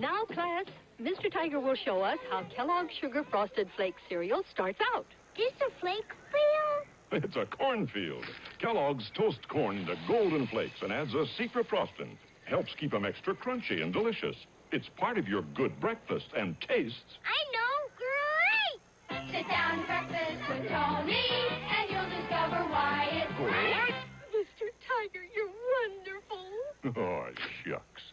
Now, class, Mr. Tiger will show us how Kellogg's Sugar Frosted Flake cereal starts out. This a flake field? It's a cornfield. Kellogg's toast corn to golden flakes and adds a secret frosting. Helps keep 'em extra crunchy and delicious. It's part of your good breakfast and tastes. I know, great! Sit down breakfast with Tony, and you'll discover why it's great. Mr. Tiger, you're wonderful. Oh, shucks.